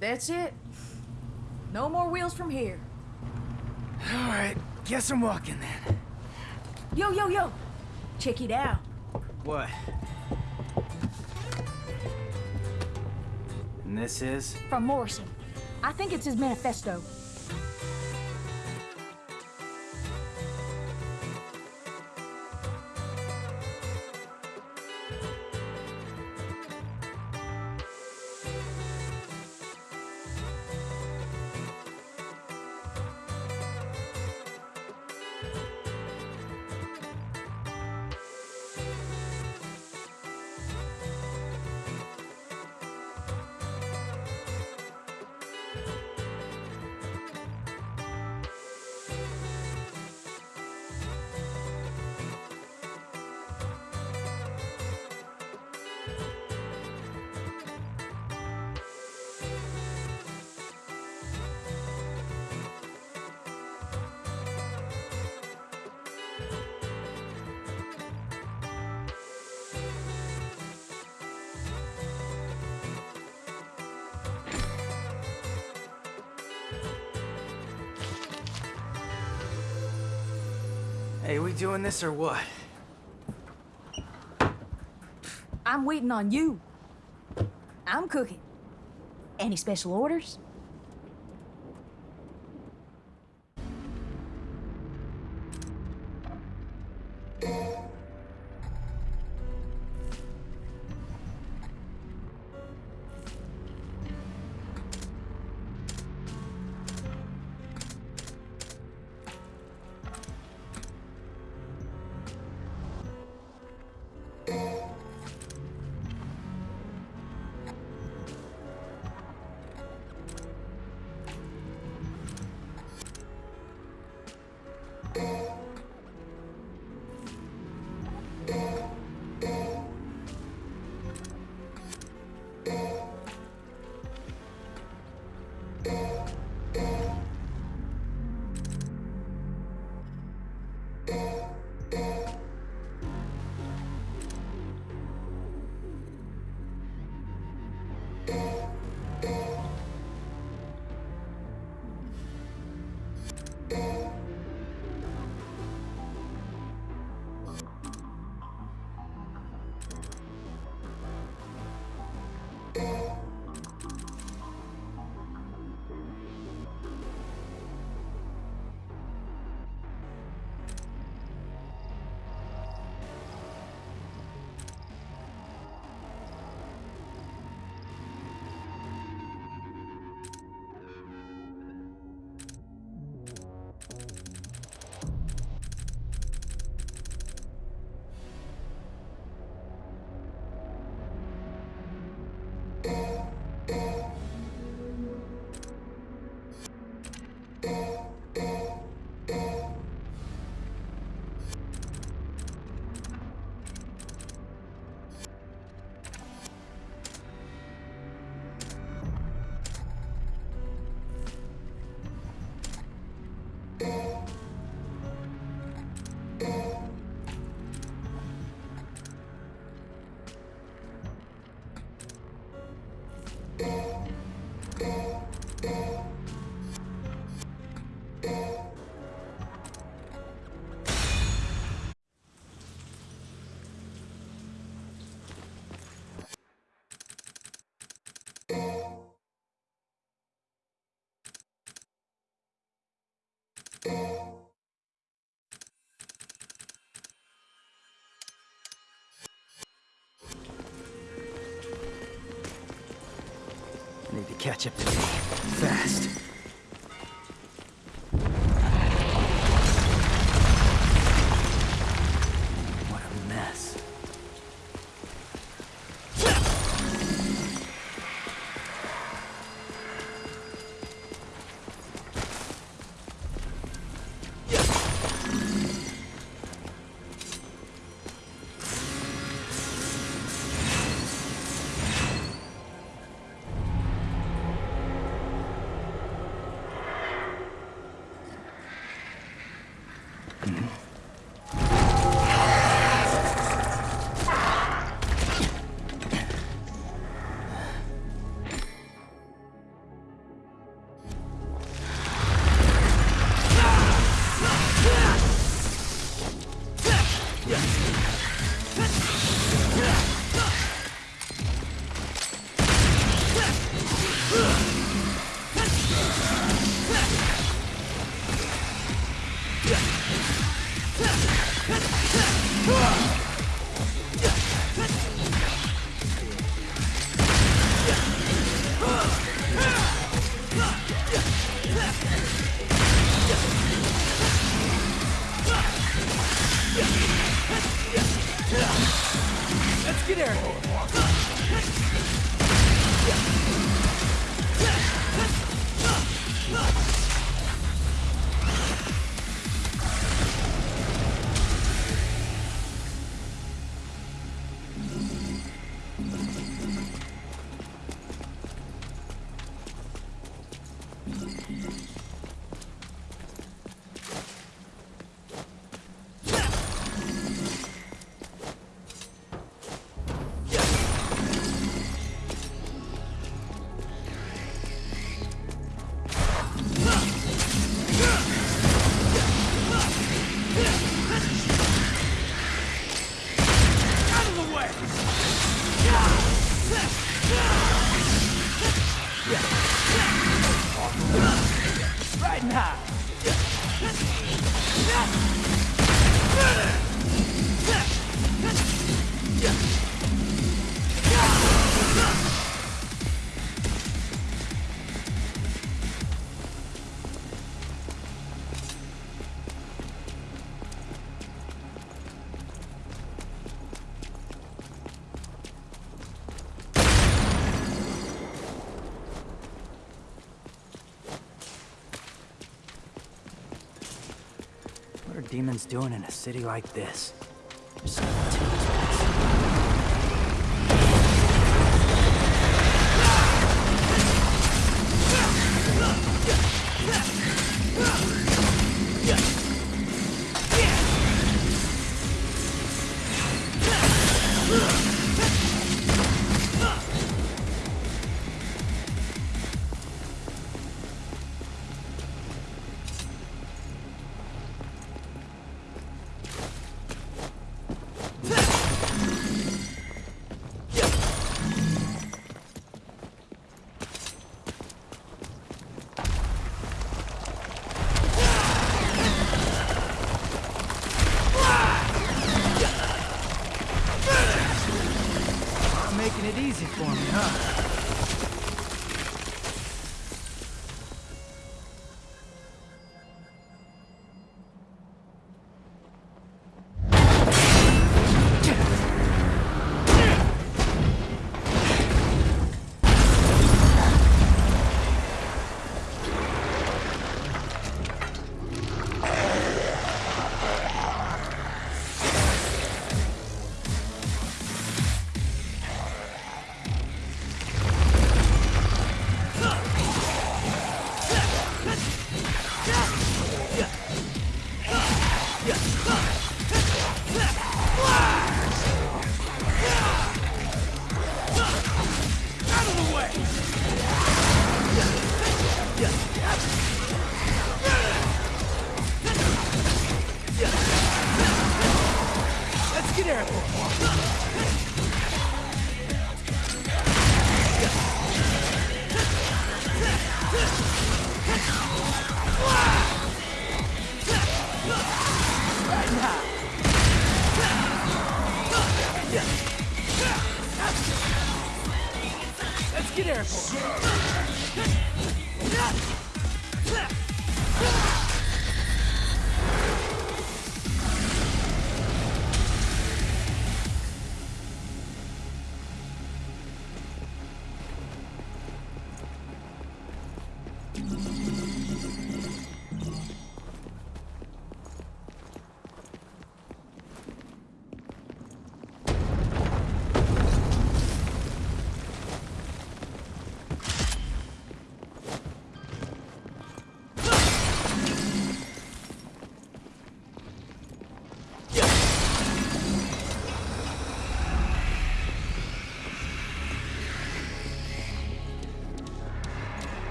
That's it. No more wheels from here. All right, guess I'm walking then. Yo, yo, yo! Check it out. What? And this is? From Morrison. I think it's his manifesto. Hey, we doing this or what? I'm waiting on you. I'm cooking. Any special orders? Catch up to me. Fast. Demons doing in a city like this? There's so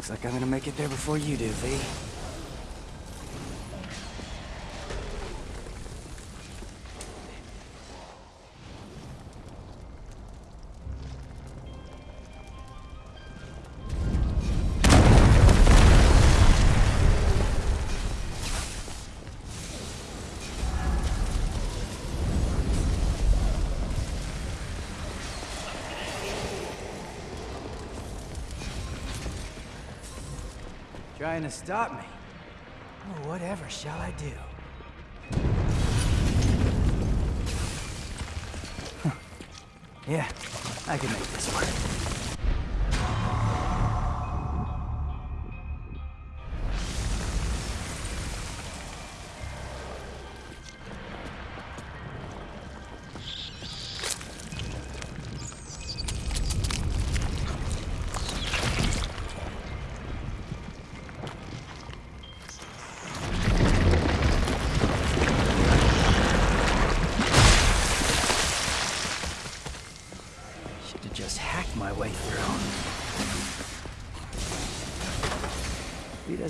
Looks like I'm gonna make it there before you do, V. Trying to stop me? Oh, whatever shall I do? Huh. Yeah, I can make this work.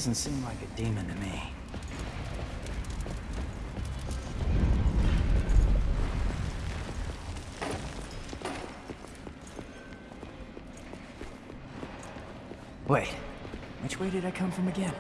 Doesn't seem like a demon to me. Wait, which way did I come from again?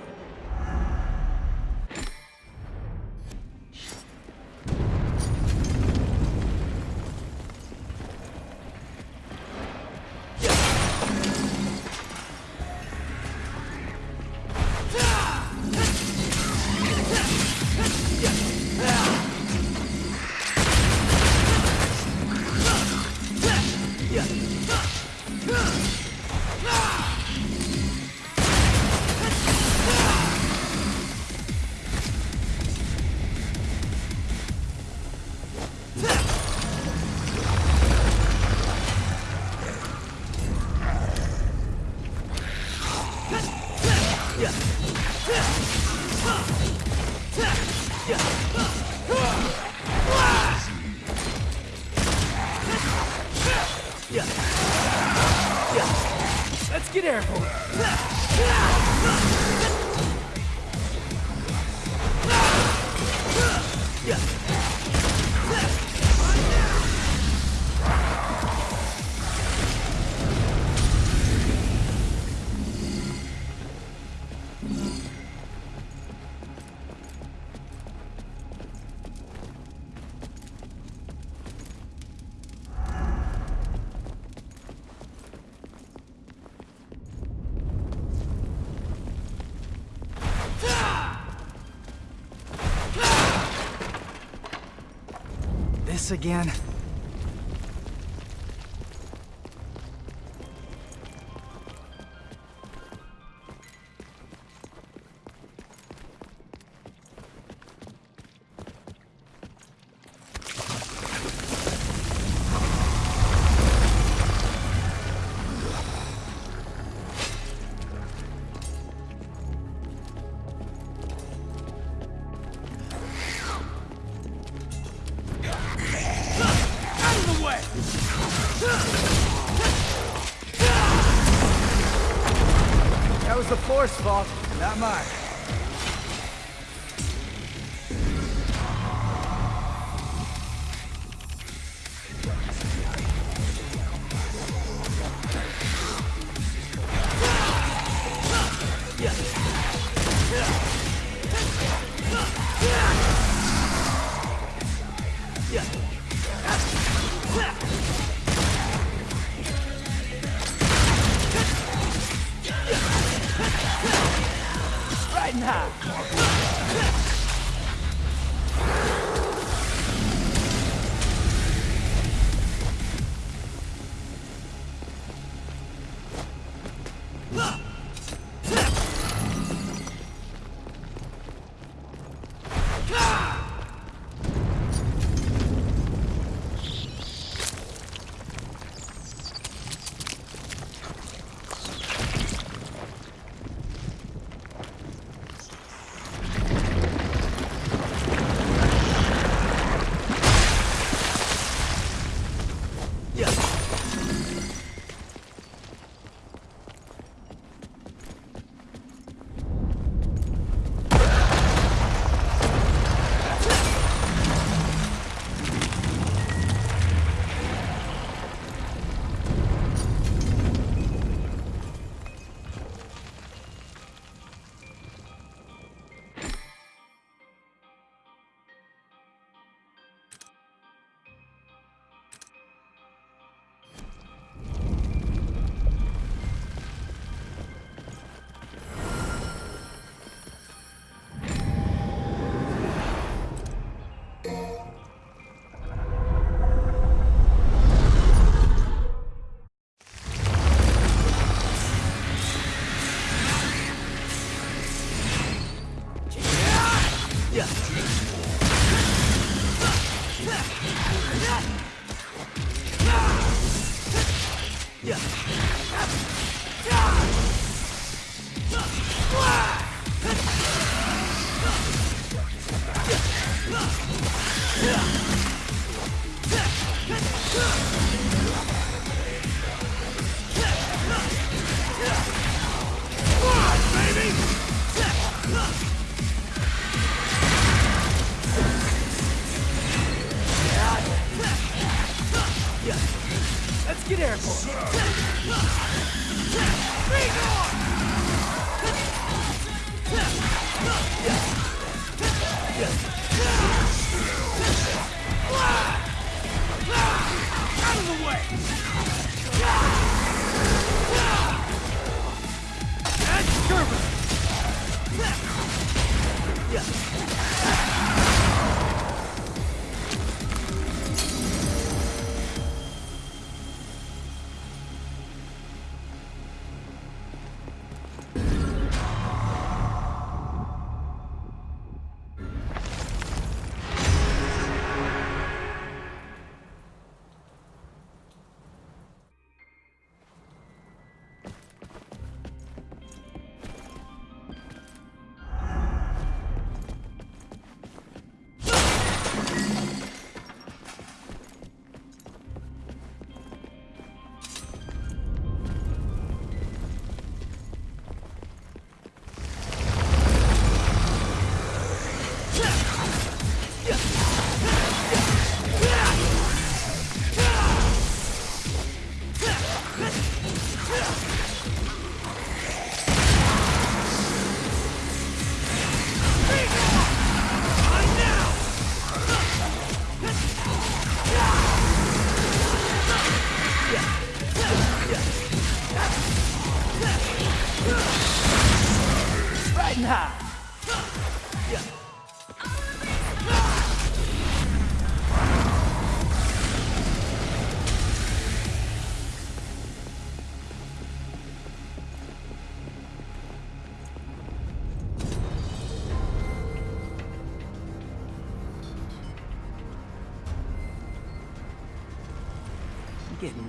Again?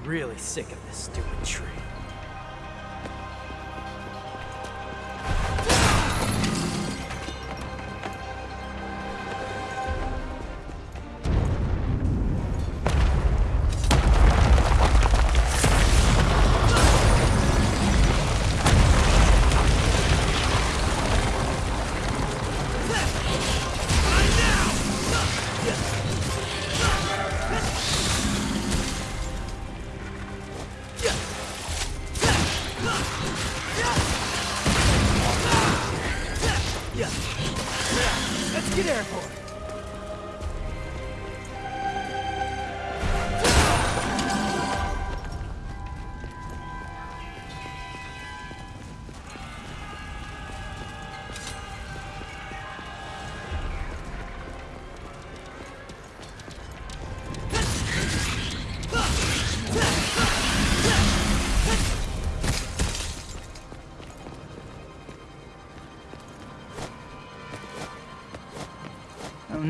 Really sick of this stupid tree.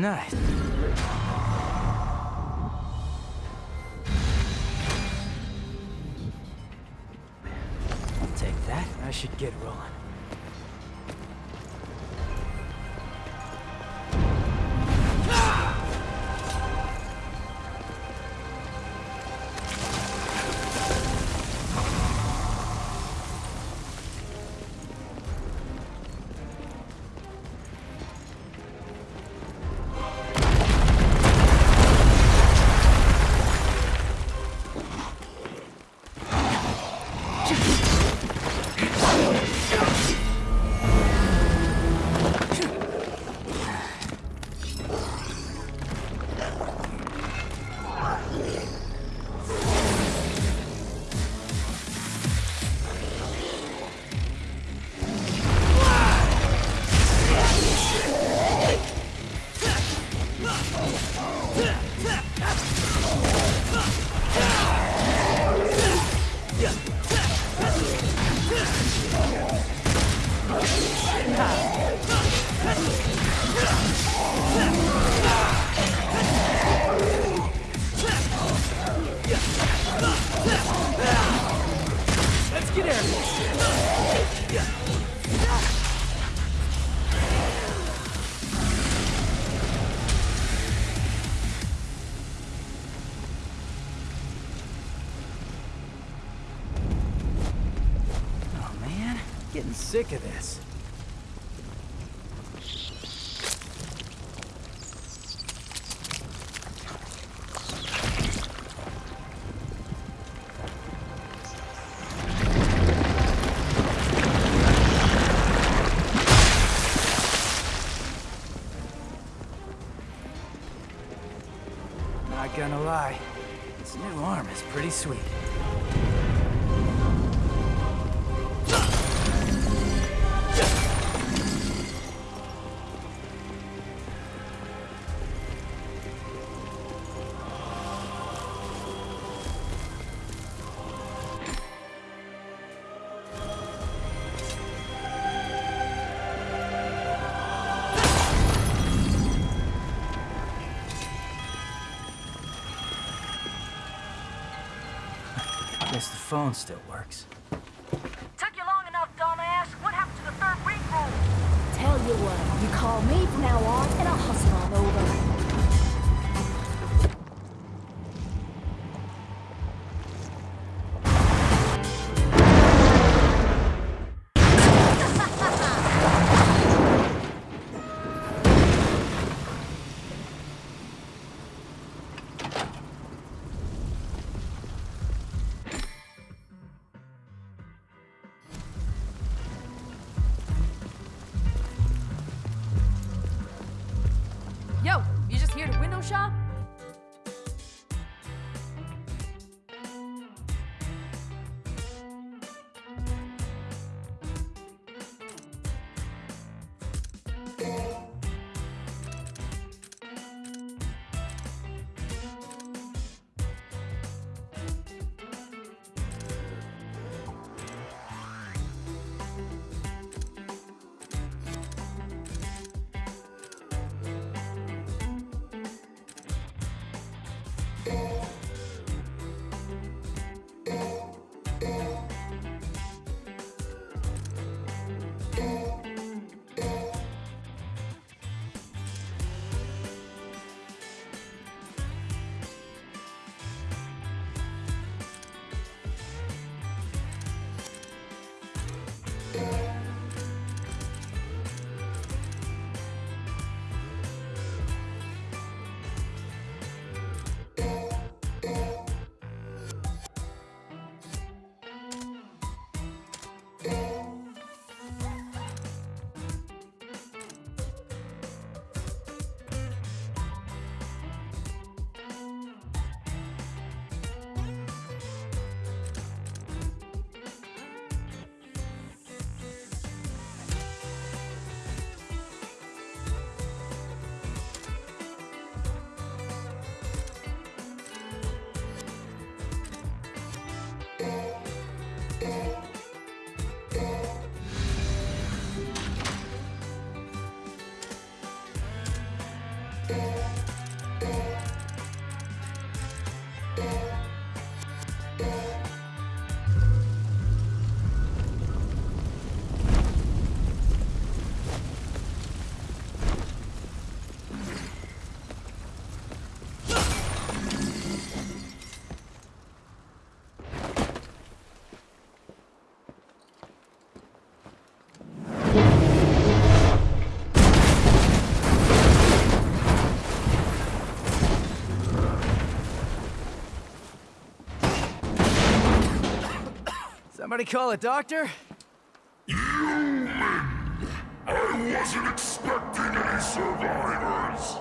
Oh, Just pretty sweet. Phone still works. Took you long enough, dumbass. What happened to the third ring roll? Tell you what, you call me from now on, Somebody call a doctor? I wasn't expecting any survivors.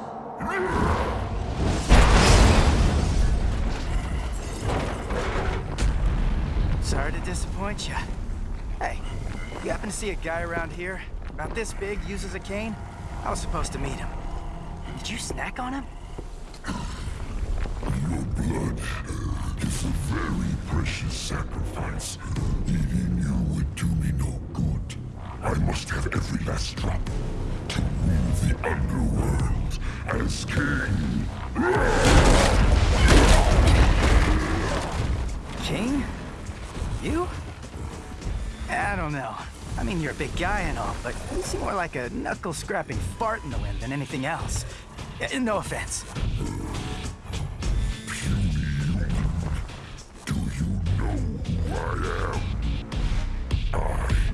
Sorry to disappoint you. Hey, you happen to see a guy around here? About this big, uses a cane? I was supposed to meet him. Did you snack on him? Your blood a very precious sacrifice. Eating you would do me no good. I must have every last drop to rule the underworld as king. King? You? I don't know. I mean, you're a big guy and all, but you seem more like a knuckle-scrapping fart in the wind than anything else. No offense. i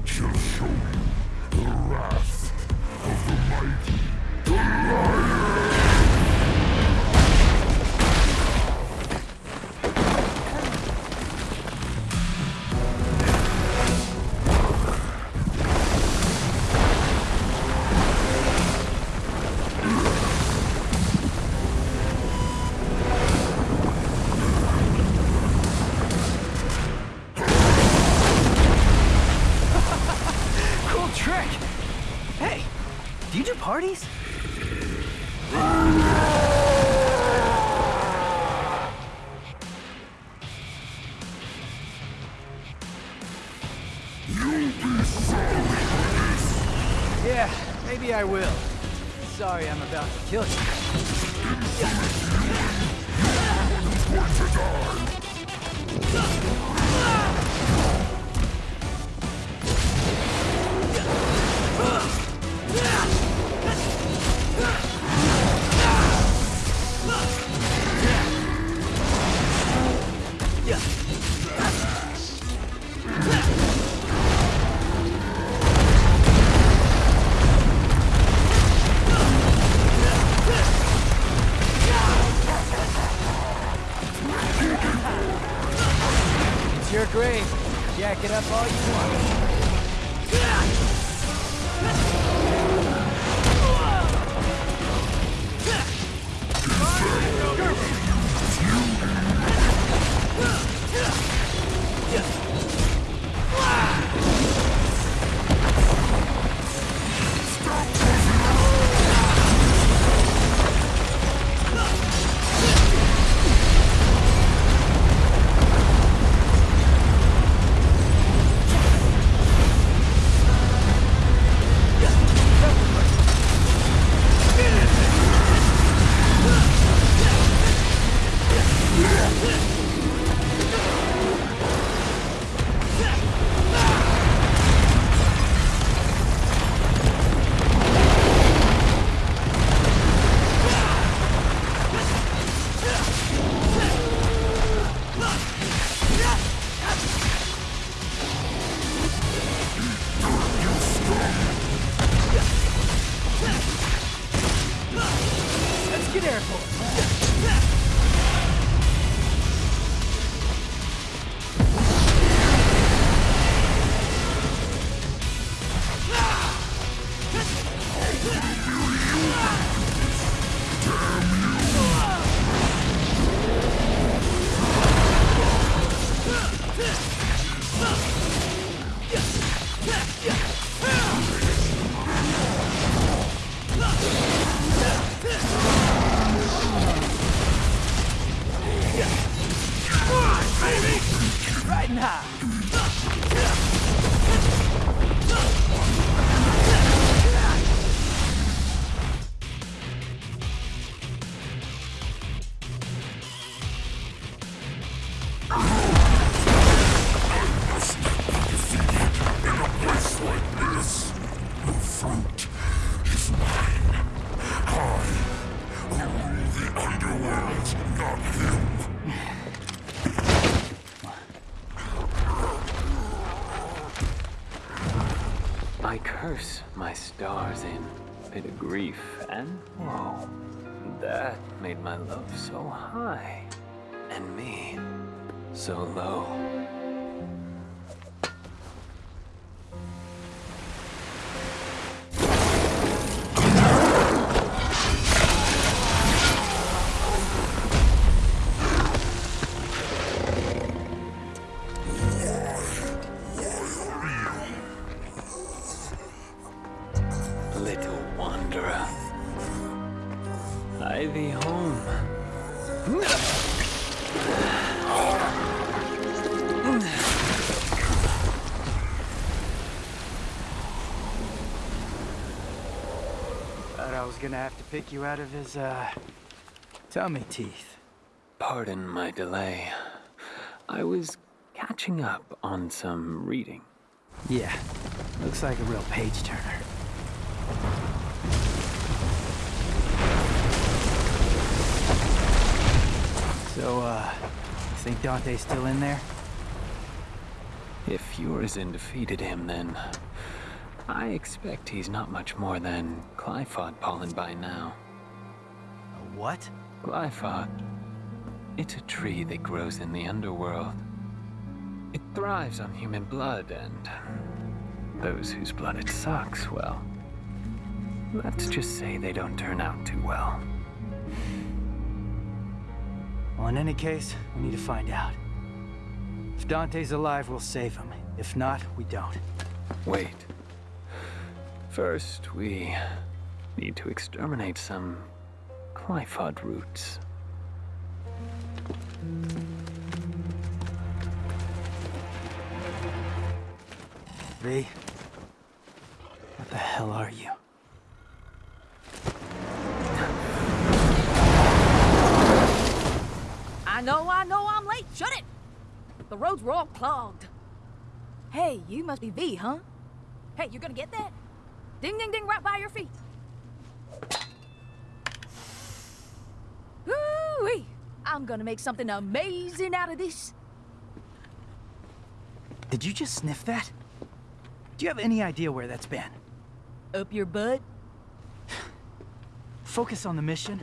shall show you the wrath of the mighty, the lion. I'm grave. Jack it up all you want. So high, and me so low. Thought I was gonna have to pick you out of his, uh, tummy teeth. Pardon my delay. I was catching up on some reading. Yeah, looks like a real page turner. So, uh, think Dante's still in there? If Urizen defeated him, then I expect he's not much more than Qliphoth pollen by now. A what? Qliphoth. It's a tree that grows in the underworld. It thrives on human blood, and those whose blood it sucks, well, let's just say they don't turn out too well. Well, in any case, we need to find out. If Dante's alive, we'll save him. If not, we don't. Wait. First, we Need to exterminate some Qliphoth roots. V. What the hell are you? I know, I know I'm late. Shut it! The roads were all clogged. Hey, you must be V, huh? Hey, you gonna get that? Ding, ding, ding, right by your feet. Ooh-wee! I'm gonna make something amazing out of this. Did you just sniff that? Do you have any idea where that's been? Up your butt? Focus on the mission